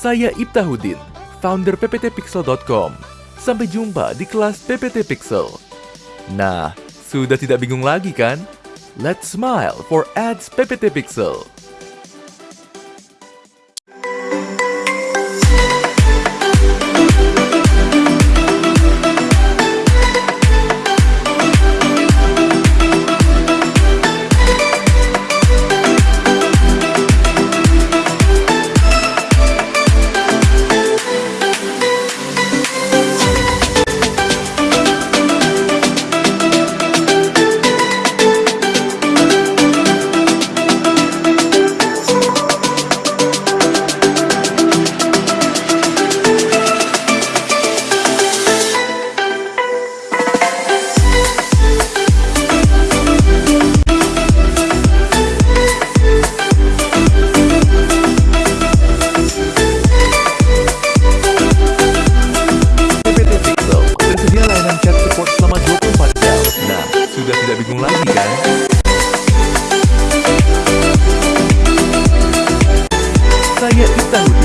Saya Ibtahuddin, founder pptpixel.com. Sampai jumpa di kelas PPT Pixel. Nah, sudah tidak bingung lagi kan? Let's smile for ads PPT Pixel. bingung lagi kan? Saya Ita Hudi.